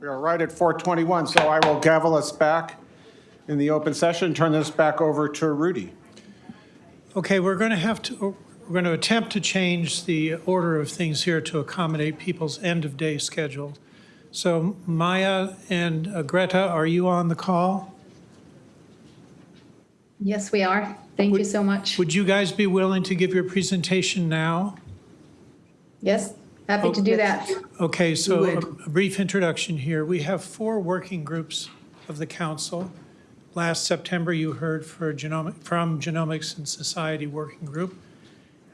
We are right at 4:21, so I will gavel us back in the open session, turn this back over to Rudy. Okay, we're going to have to, we're going to attempt to change the order of things here to accommodate people's end-of-day schedule. So Maya and uh, Greta, are you on the call? Yes, we are. Thank you so much. Would you guys be willing to give your presentation now? Yes, happy oh, to do that. Okay, so a a brief introduction here. We have four working groups of the council. Last September, you heard for genomic, from Genomics and Society Working Group.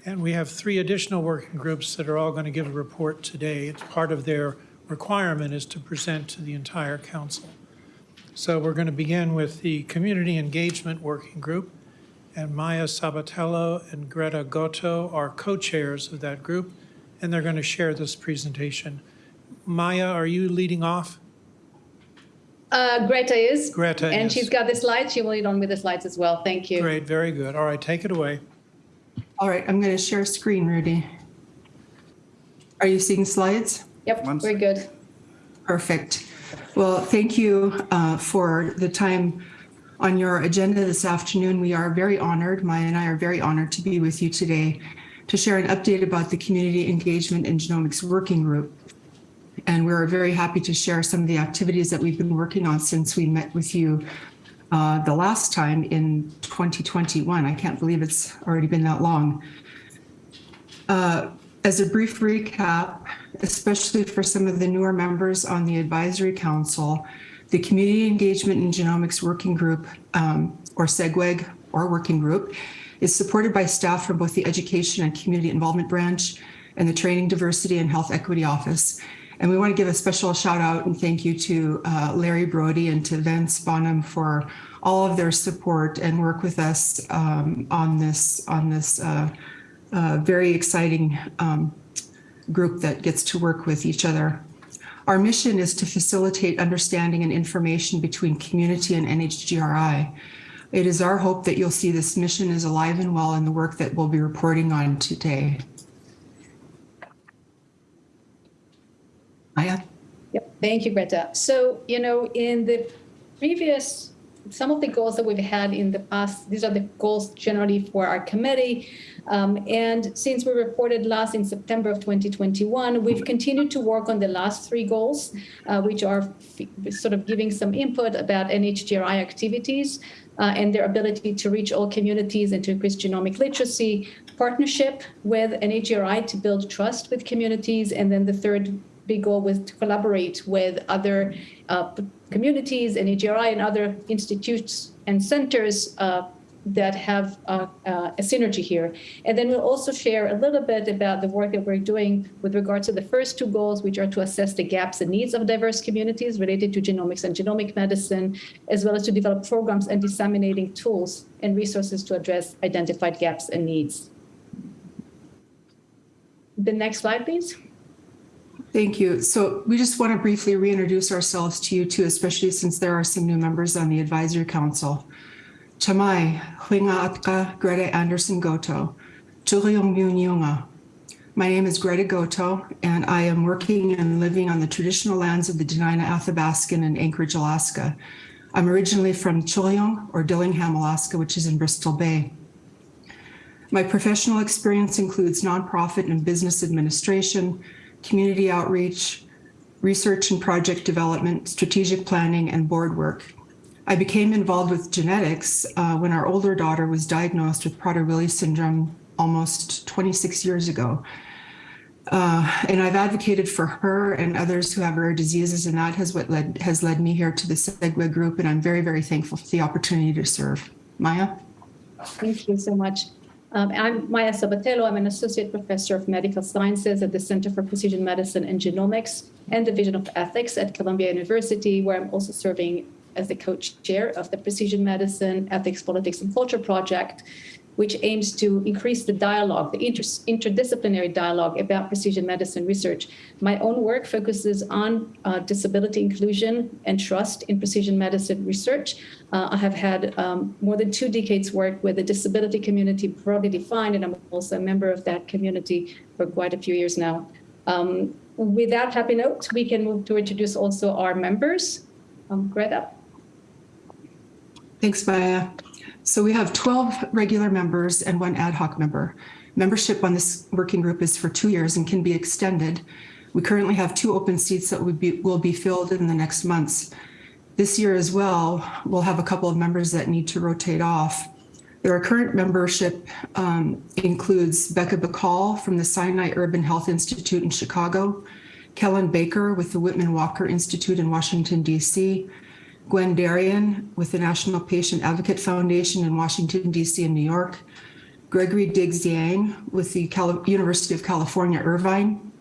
And we have three additional working groups that are all going to give a report today. It's part of their requirement is to present to the entire council. So we're going to begin with the Community Engagement Working Group. And Maya Sabatello and Greta Goto are co-chairs of that group, and they're going to share this presentation. Maya, are you leading off? Uh, Greta is. Greta And is. she's got the slides. She will lead on with the slides as well. Thank you. Great, very good. All right, take it away. All right, I'm going to share screen, Rudy. Are you seeing slides? Yep, One we're good. Perfect. Well, thank you uh, for the time on your agenda this afternoon. We are very honored, Maya and I are very honored to be with you today to share an update about the Community Engagement and Genomics Working Group. And we're very happy to share some of the activities that we've been working on since we met with you uh, the last time in 2021. I can't believe it's already been that long. Uh, As a brief recap, especially for some of the newer members on the advisory council, the Community Engagement and Genomics Working Group, um, or SEGWEG, or Working Group, is supported by staff from both the Education and Community Involvement Branch and the Training, Diversity, and Health Equity Office. And we want to give a special shout out and thank you to uh, Larry Brody and to Vince Bonham for all of their support and work with us um, on this on this uh, uh, very exciting um, group that gets to work with each other. Our mission is to facilitate understanding and information between community and NHGRI. It is our hope that you'll see this mission is alive and well in the work that we'll be reporting on today. Maya? Yep, thank you, Greta. So, you know, in the previous, some of the goals that we've had in the past, these are the goals generally for our committee. Um, and since we reported last in September of 2021, we've continued to work on the last three goals, uh, which are sort of giving some input about NHGRI activities uh, and their ability to reach all communities and to increase genomic literacy, partnership with NHGRI to build trust with communities, and then the third big goal was to collaborate with other uh, communities and AGRI and other institutes and centers uh, that have uh, uh, a synergy here. And then we'll also share a little bit about the work that we're doing with regards to the first two goals, which are to assess the gaps and needs of diverse communities related to genomics and genomic medicine, as well as to develop programs and disseminating tools and resources to address identified gaps and needs. The next slide, please. Thank you. So we just want to briefly reintroduce ourselves to you too, especially since there are some new members on the advisory council. Chamai, Huinga Atka, Greta Anderson Goto, Juliong Myunga. My name is Greta Goto, and I am working and living on the traditional lands of the Dena'ina Athabascan in Anchorage, Alaska. I'm originally from Chulyong or Dillingham, Alaska, which is in Bristol Bay. My professional experience includes nonprofit and business administration, community outreach, research and project development, strategic planning, and board work. I became involved with genetics uh, when our older daughter was diagnosed with Prader-Willi syndrome almost 26 years ago. Uh, and I've advocated for her and others who have rare diseases, and that has what led has led me here to the Segway group. And I'm very, very thankful for the opportunity to serve. Maya. Thank you so much. Um, I'm Maya Sabatello. I'm an associate professor of medical sciences at the Center for Precision Medicine and Genomics and Division of Ethics at Columbia University, where I'm also serving as the co-chair of the Precision Medicine Ethics, Politics, and Culture Project, which aims to increase the dialogue, the inter- interdisciplinary dialogue about precision medicine research. My own work focuses on uh, disability inclusion and trust in precision medicine research. Uh, I have had um, more than two decades work with the disability community broadly defined, and I'm also a member of that community for quite a few years now. Um, With that happy note, we can move to introduce also our members. Um, Greta? Thanks, Maya. So we have 12 regular members and one ad hoc member. Membership on this working group is for two years and can be extended. We currently have two open seats that would be, will be filled in the next months. This year as well, we'll have a couple of members that need to rotate off. Our current membership um, includes Becca Bacall from the Sinai Urban Health Institute in Chicago, Kellen Baker with the Whitman Walker Institute in Washington, D.C., Gwen Darien with the National Patient Advocate Foundation in Washington, D.C. and New York, Gregory Diggs Yang with the University of California, Irvine,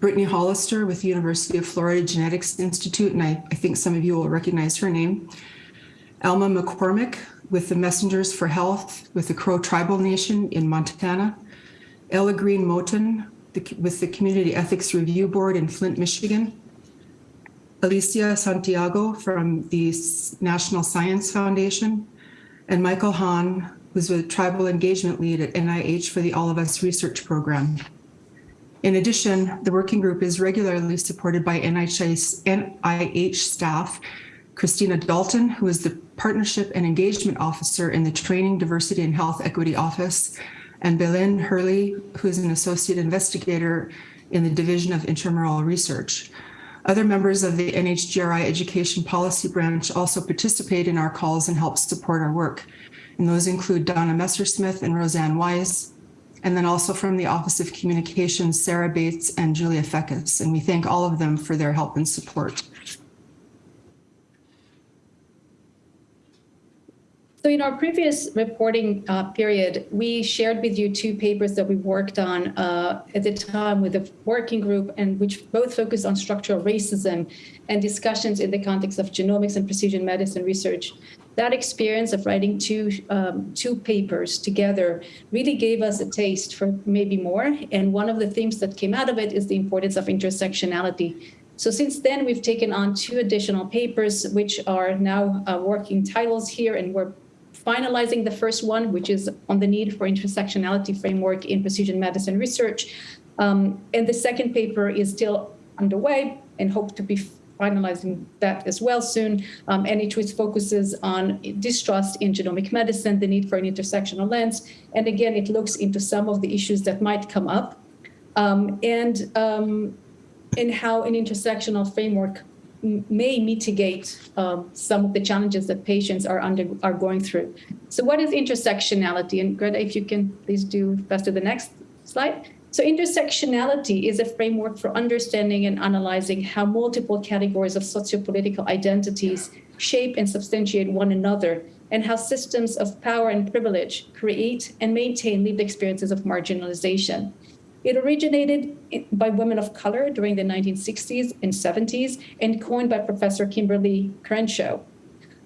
Brittany Hollister with the University of Florida Genetics Institute, and I, I think some of you will recognize her name, Alma McCormick with the Messengers for Health with the Crow Tribal Nation in Montana, Ella Greene Moton with the Community Ethics Review Board in Flint, Michigan, Alicia Santiago from the National Science Foundation, and Michael Hahn, who's a tribal engagement lead at NIH for the All of Us Research Program. In addition, the working group is regularly supported by NIH, NIH staff, Christina Daulton, who is the Partnership and Engagement Officer in the Training, Diversity, and Health Equity Office, and Belen Hurle, who is an Associate Investigator in the Division of Intramural Research. Other members of the NHGRI Education Policy Branch also participate in our calls and help support our work. And those include Donna Messersmith and Roseanne Weiss, and then also from the Office of Communications, Sarah Bates and Julia Feckus. And we thank all of them for their help and support. So in our previous reporting uh, period, we shared with you two papers that we worked on uh, at the time with the working group and which both focused on structural racism and discussions in the context of genomics and precision medicine research. That experience of writing two, um, two papers together really gave us a taste for maybe more. And one of the themes that came out of it is the importance of intersectionality. So since then, we've taken on two additional papers, which are now uh, working titles here, and we're finalizing the first one, which is on the need for intersectionality framework in precision medicine research. Um, and the second paper is still underway and hope to be finalizing that as well soon. Um, and it focuses on distrust in genomic medicine, the need for an intersectional lens. And again, it looks into some of the issues that might come up um, and, um, and how an intersectional framework may mitigate um, some of the challenges that patients are under are going through. So what is intersectionality? And Greta, if you can please do faster the next slide. So intersectionality is a framework for understanding and analyzing how multiple categories of sociopolitical identities shape and substantiate one another and how systems of power and privilege create and maintain lived experiences of marginalization. It originated by women of color during the 1960s and 70s and coined by Professor Kimberlé Crenshaw.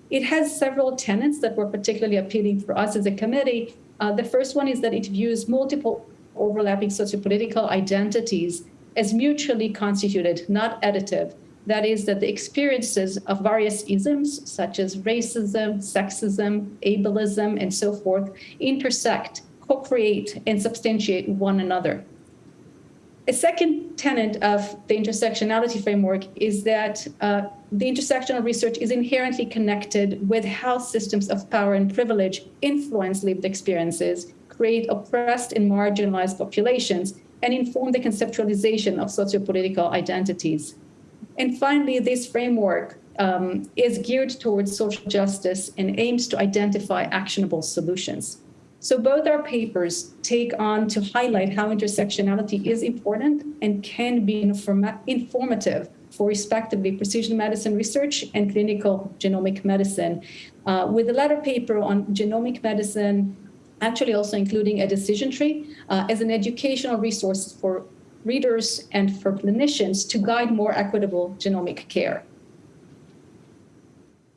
It has several tenets that were particularly appealing for us as a committee. Uh, the first one is that it views multiple overlapping sociopolitical identities as mutually constituted, not additive. That is, that the experiences of various isms, such as racism, sexism, ableism, and so forth, intersect, co create, and substantiate one another. A second tenet of the intersectionality framework is that uh, the intersectional research is inherently connected with how systems of power and privilege influence lived experiences, create oppressed and marginalized populations, and inform the conceptualization of sociopolitical identities. And finally, this framework um, is geared towards social justice and aims to identify actionable solutions. So both our papers take on to highlight how intersectionality is important and can be informa informative for respectively precision medicine research and clinical genomic medicine. Uh, with the latter paper on genomic medicine, actually also including a decision tree uh, as an educational resource for readers and for clinicians to guide more equitable genomic care.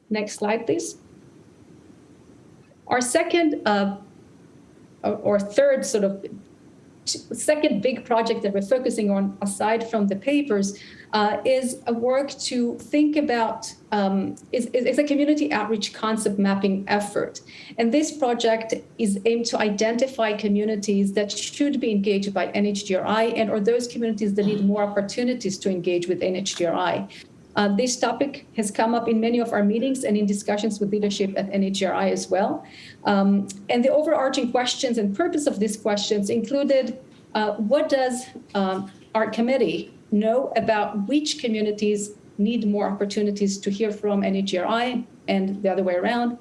Next slide, please. Our second uh, or third sort of second big project that we're focusing on, aside from the papers, uh, is a work to think about um, is, is a community outreach concept mapping effort. And this project is aimed to identify communities that should be engaged by NHGRI and or those communities that need more opportunities to engage with NHGRI. Uh, this topic has come up in many of our meetings and in discussions with leadership at NHGRI as well. Um, and the overarching questions and purpose of these questions included uh, what does um, our committee know about which communities need more opportunities to hear from NHGRI and the other way around,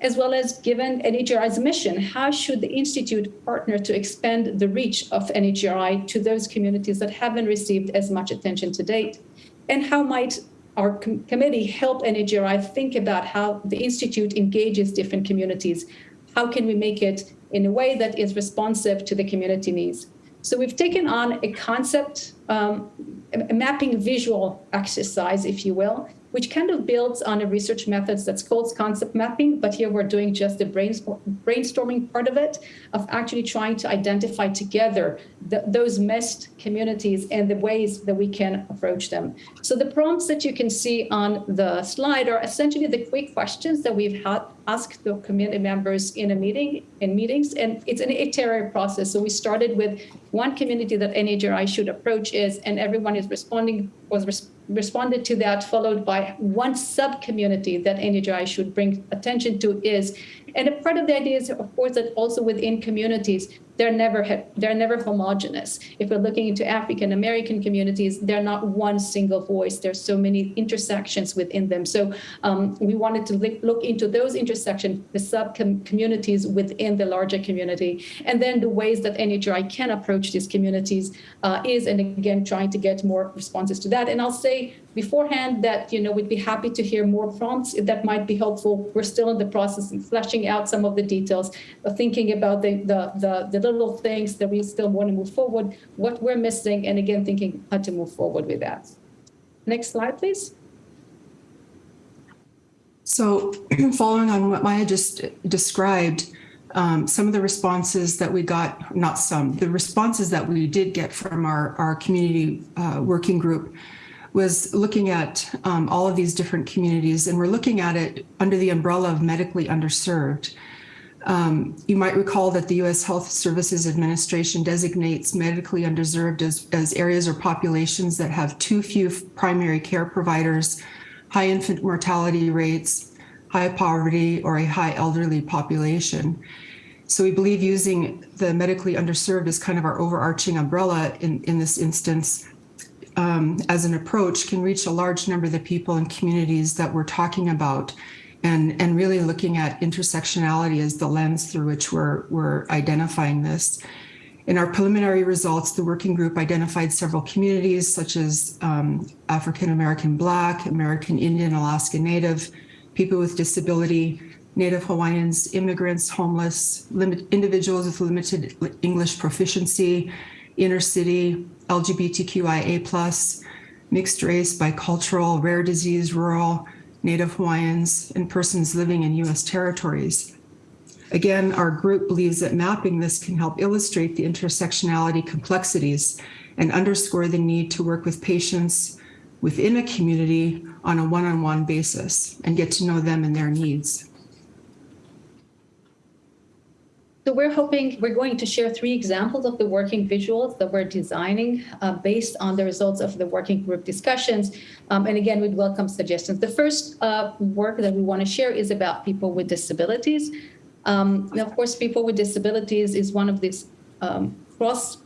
as well as given NHGRI's mission, how should the Institute partner to expand the reach of NHGRI to those communities that haven't received as much attention to date? And how might our com- committee help NHGRI think about how the Institute engages different communities? How can we make it in a way that is responsive to the community needs? So we've taken on a concept, um, a mapping visual exercise, if you will, which kind of builds on a research methods that's called concept mapping, but here we're doing just the brainstorming part of it, of actually trying to identify together the, those missed communities and the ways that we can approach them. So the prompts that you can see on the slide are essentially the quick questions that we've had asked the community members in a meeting in meetings and it's an iterative process. So we started with one community that NHGRI should approach is and everyone is responding was res- responded to that followed by one sub community that NHGRI should bring attention to is and a part of the idea is of course that also within communities they're never they're never homogenous. If we're looking into African American communities, they're not one single voice. There's so many intersections within them. So um, we wanted to look into those intersections, the sub communities within the larger community, and then the ways that NHGRI can approach these communities uh, is, and again, trying to get more responses to that. And I'll say beforehand that you know we'd be happy to hear more prompts that might be helpful. We're still in the process of fleshing out some of the details, of thinking about the the the, the little things that we still want to move forward, what we're missing, and again, thinking how to move forward with that. Next slide, please. So following on what Maya just described, um, some of the responses that we got, not some, the responses that we did get from our, our community uh, working group was looking at um, all of these different communities, and we're looking at it under the umbrella of medically underserved. Um, you might recall that the U.S. Health Services Administration designates medically underserved as, as areas or populations that have too few primary care providers, high infant mortality rates, high poverty, or a high elderly population. So we believe using the medically underserved as kind of our overarching umbrella in, in this instance um, as an approach can reach a large number of the people and communities that we're talking about and, and really looking at intersectionality as the lens through which we're, we're identifying this. In our preliminary results, the working group identified several communities such as um, African American Black, American Indian, Alaska Native, people with disability, Native Hawaiians, immigrants, homeless, individuals with limited English proficiency, inner city, LGBTQIA+, mixed race, bicultural, rare disease, rural, Native Hawaiians, and persons living in U.S. territories. Again, our group believes that mapping this can help illustrate the intersectionality complexities and underscore the need to work with patients within a community on a one-on-one basis and get to know them and their needs. So we're hoping, we're going to share three examples of the working visuals that we're designing uh, based on the results of the working group discussions. Um, and again, we'd welcome suggestions. The first uh, work that we want to share is about people with disabilities. Um, and of course, people with disabilities is one of these um, cross,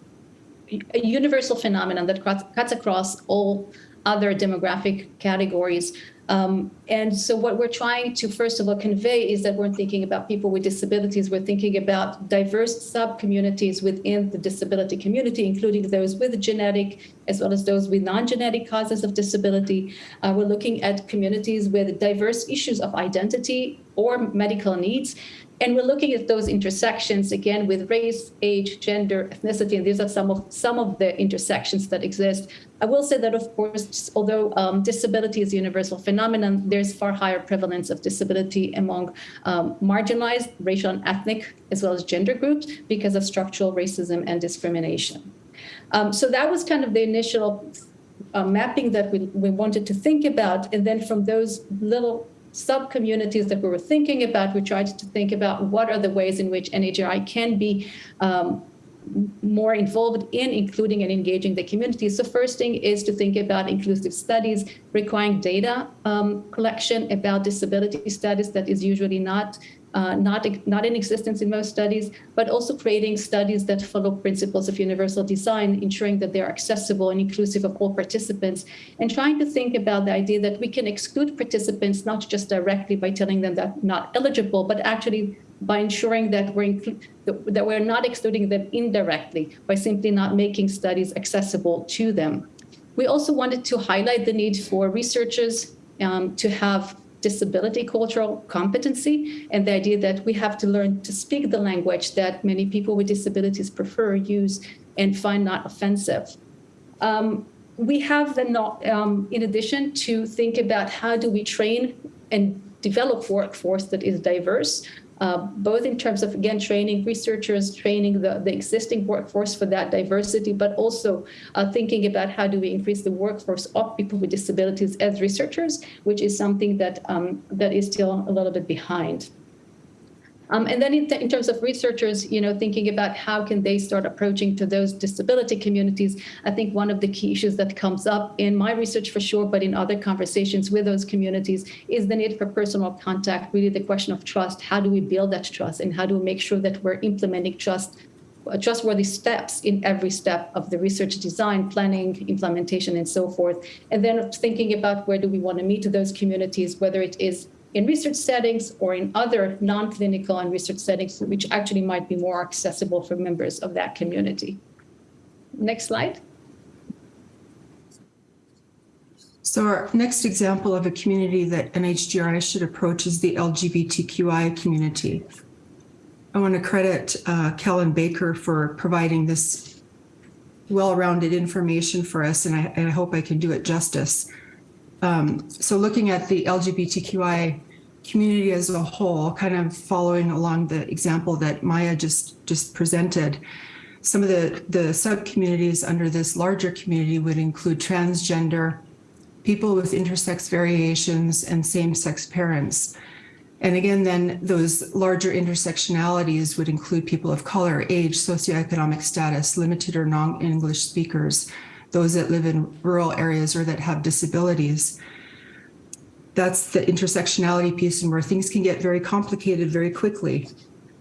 a universal phenomenon that cuts across all other demographic categories. Um, and so what we're trying to first of all convey is that we're thinking about people with disabilities. We're thinking about diverse sub-communities within the disability community, including those with genetic as well as those with non-genetic causes of disability. Uh, we're looking at communities with diverse issues of identity or medical needs And we're looking at those intersections again with race, age, gender, ethnicity, and these are some of some of the intersections that exist. I will say that, of course, although um, disability is a universal phenomenon, there's far higher prevalence of disability among um, marginalized racial and ethnic as well as gender groups because of structural racism and discrimination. Um, so that was kind of the initial uh, mapping that we, we wanted to think about. And then from those little sub-communities that we were thinking about, we tried to think about what are the ways in which NHGRI can be um, more involved in including and engaging the community. So first thing is to think about inclusive studies requiring data um, collection about disability studies that is usually not uh, not, not in existence in most studies, but also creating studies that follow principles of universal design, ensuring that they're accessible and inclusive of all participants, and trying to think about the idea that we can exclude participants not just directly by telling them that not eligible, but actually by ensuring that we're, that we're not excluding them indirectly by simply not making studies accessible to them. We also wanted to highlight the need for researchers um, to have disability cultural competency and the idea that we have to learn to speak the language that many people with disabilities prefer, use, and find not offensive. Um, we have then, um, in addition, to think about how do we train and develop workforce that is diverse, uh, both in terms of, again, training researchers, training the, the existing workforce for that diversity, but also uh, thinking about how do we increase the workforce of people with disabilities as researchers, which is something that, um, that is still a little bit behind. Um, and then in, in, terms of researchers, you know, thinking about how can they start approaching to those disability communities, I think one of the key issues that comes up in my research for sure, but in other conversations with those communities is the need for personal contact, really the question of trust. How do we build that trust and how do we make sure that we're implementing trust trustworthy steps in every step of the research design, planning, implementation, and so forth. And then thinking about where do we want to meet those communities, whether it is in research settings or in other non-clinical and research settings, which actually might be more accessible for members of that community. Next slide. So our next example of a community that NHGRI should approach is the LGBTQI community. I want to credit uh, Kellen Baker for providing this well-rounded information for us, and I, and I hope I can do it justice. Um, so looking at the LGBTQI community as a whole, kind of following along the example that Maya just, just presented, some of the, the sub-communities under this larger community would include transgender, people with intersex variations, and same-sex parents. And again, then those larger intersectionalities would include people of color, age, socioeconomic status, limited or non-English speakers, those that live in rural areas or that have disabilities. That's the intersectionality piece and where things can get very complicated very quickly.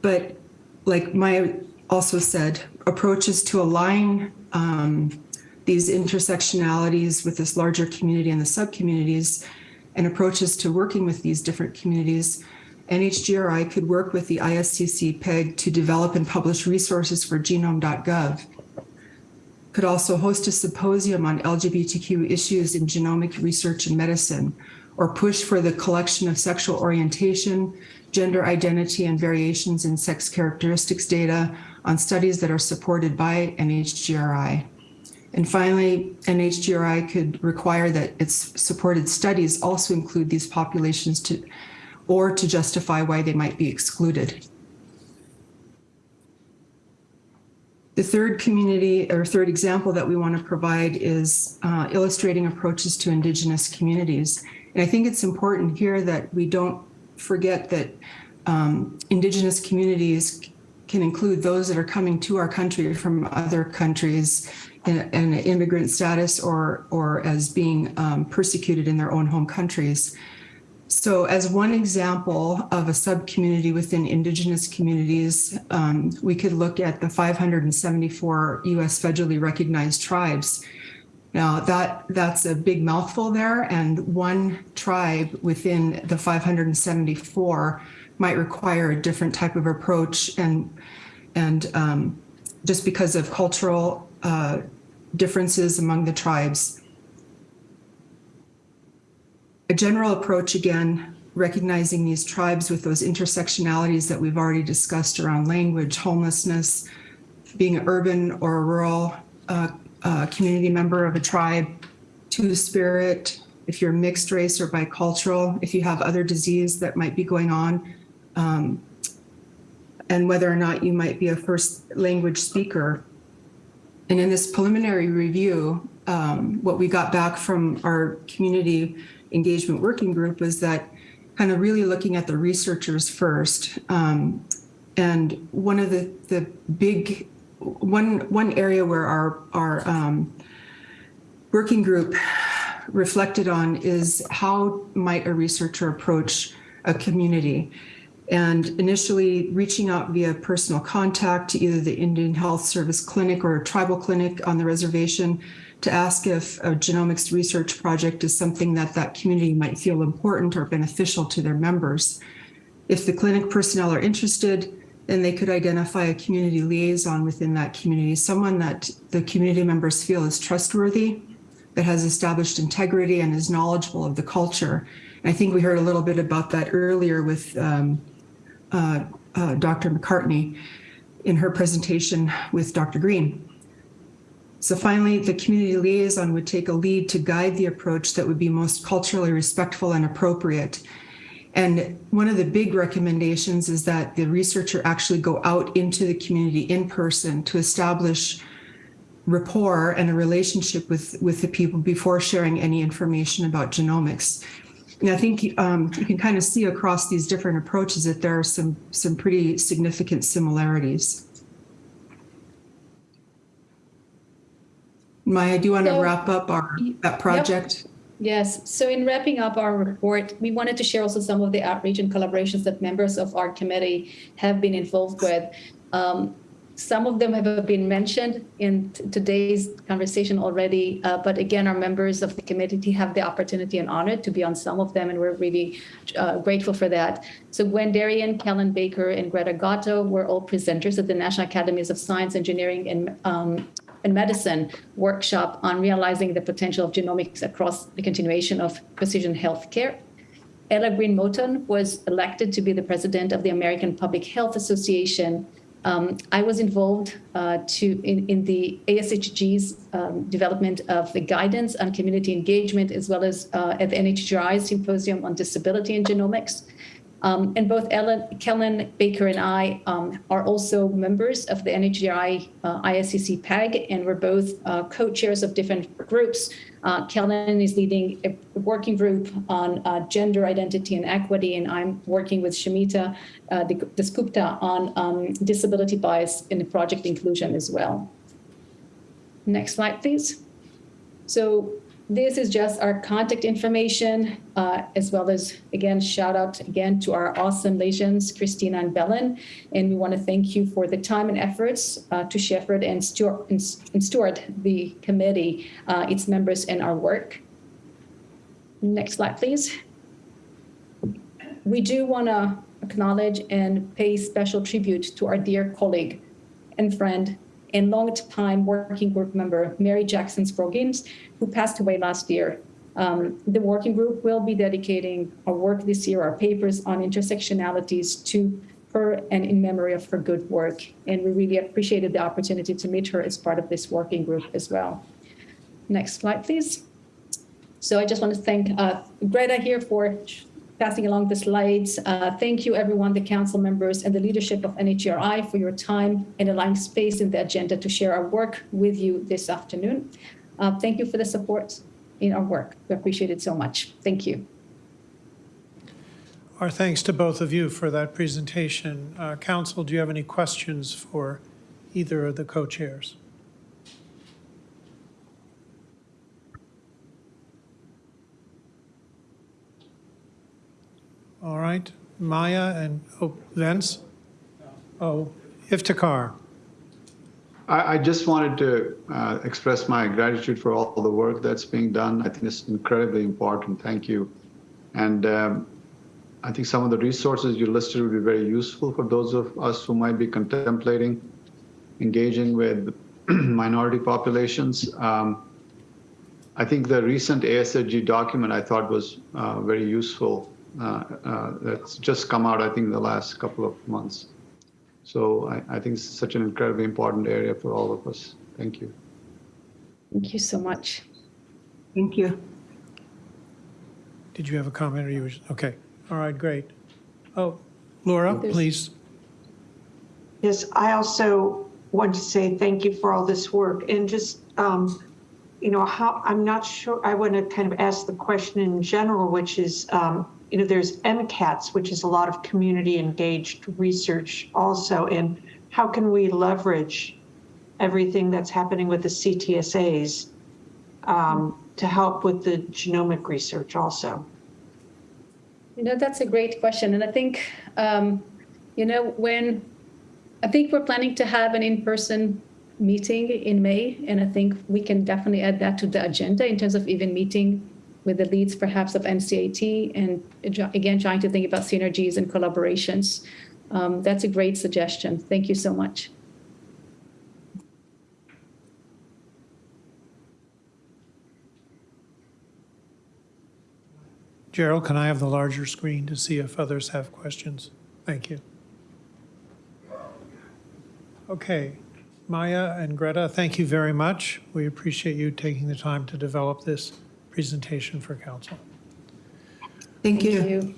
But like Maya also said, approaches to align um, these intersectionalities with this larger community and the sub-communities and approaches to working with these different communities, NHGRI could work with the ISCC PEG to develop and publish resources for genome.gov could also host a symposium on LGBTQ issues in genomic research and medicine, or push for the collection of sexual orientation, gender identity, and variations in sex characteristics data on studies that are supported by NHGRI. And finally, NHGRI could require that its supported studies also include these populations to, or to justify why they might be excluded. The third community or third example that we want to provide is uh, illustrating approaches to Indigenous communities. And I think it's important here that we don't forget that um, Indigenous communities can include those that are coming to our country from other countries in, in immigrant status or, or as being um, persecuted in their own home countries. So as one example of a sub-community within indigenous communities, um, we could look at the 574 US federally recognized tribes. Now that that's a big mouthful there and one tribe within the 574 might require a different type of approach and, and um, just because of cultural uh, differences among the tribes a general approach again recognizing these tribes with those intersectionalities that we've already discussed around language, homelessness, being an urban or a rural uh, uh, community member of a tribe, two spirit, if you're mixed race or bicultural, if you have other disease that might be going on, um, and whether or not you might be a first language speaker. And in this preliminary review, um, what we got back from our community engagement working group was that kind of really looking at the researchers first. Um, and one of the, the big, one, one area where our, our um, working group reflected on is how might a researcher approach a community? And initially reaching out via personal contact to either the Indian Health Service clinic or a tribal clinic on the reservation to ask if a genomics research project is something that that community might feel important or beneficial to their members. If the clinic personnel are interested, then they could identify a community liaison within that community, someone that the community members feel is trustworthy, that has established integrity and is knowledgeable of the culture. I think we heard a little bit about that earlier with um, uh, uh, Dr. McCartney in her presentation with Dr. Green. So finally, the community liaison would take a lead to guide the approach that would be most culturally respectful and appropriate. And one of the big recommendations is that the researcher actually go out into the community in person to establish rapport and a relationship with, with the people before sharing any information about genomics. And I think um, you can kind of see across these different approaches that there are some, some pretty significant similarities. Maya, do you want to wrap up our, that project? Yes, so in wrapping up our report, we wanted to share also some of the outreach and collaborations that members of our committee have been involved with. Um, some of them have been mentioned in today's conversation already, uh, but again, our members of the committee have the opportunity and honor to be on some of them, and we're really uh, grateful for that. So Gwen Darien, Kellen Baker, and Greta Goto were all presenters at the National Academies of Science, Engineering, and um, and medicine workshop on realizing the potential of genomics across the continuation of precision healthcare. Ella Greene Moton was elected to be the president of the American Public Health Association. Um, I was involved uh, to in, in the ASHG's um, development of the guidance on community engagement, as well as uh, at the NHGRI Symposium on Disability and Genomics. Um, and both Ellen, Kellen Baker and I um, are also members of the NHGRI uh, ISCC PEG, and we're both uh, co-chairs of different groups. Uh, Kellen is leading a working group on uh, gender identity and equity, and I'm working with Shoumita uh, Dasgupta on um, disability bias in the project inclusion as well. Next slide, please. So this is just our contact information, uh, as well as, again, shout out again to our awesome legions, Christina and Belen. And we want to thank you for the time and efforts uh, to shepherd and steward, and steward the committee, uh, its members, and our work. Next slide, please. We do want to acknowledge and pay special tribute to our dear colleague and friend and long-time working group member, Mary Jackson Scroggins, who passed away last year. Um, the working group will be dedicating our work this year, our papers on intersectionalities to her and in memory of her good work. And we really appreciated the opportunity to meet her as part of this working group as well. Next slide, please. So I just want to thank uh, Greta here for passing along the slides. Uh, thank you, everyone, the council members and the leadership of NHGRI for your time and allowing space in the agenda to share our work with you this afternoon. Uh, thank you for the support in our work. We appreciate it so much. Thank you. Our thanks to both of you for that presentation. Uh, Council, do you have any questions for either of the co-chairs? All right, Maya and oh, Vince? Oh, Iftikhar. I, I just wanted to uh, express my gratitude for all the work that's being done. I think it's incredibly important. Thank you. And um, I think some of the resources you listed would be very useful for those of us who might be contemplating engaging with minority populations. Um, I think the recent ASHG document I thought was uh, very useful that's just come out, I think, in the last couple of months. So I, I think it's such an incredibly important area for all of us. Thank you. Thank you so much. Thank you. Did you have a comment or you was, okay, all right, great. Oh, Laura, There's- please. Yes, I also want to say thank you for all this work and just, um, you know, how, I'm not sure, I want to kind of ask the question in general, which is, um, you know, there's NCATS, which is a lot of community engaged research also, and how can we leverage everything that's happening with the CTSAs um, to help with the genomic research also? You know, that's a great question. And I think, um, you know, when, I think we're planning to have an in-person meeting in May, and I think we can definitely add that to the agenda in terms of even meeting with the leads perhaps of NCAT and again, trying to think about synergies and collaborations. Um, that's a great suggestion. Thank you so much. Gerald, can I have the larger screen to see if others have questions? Thank you. Okay, Maya and Greta, thank you very much. We appreciate you taking the time to develop this presentation for council. Thank you. Thank you.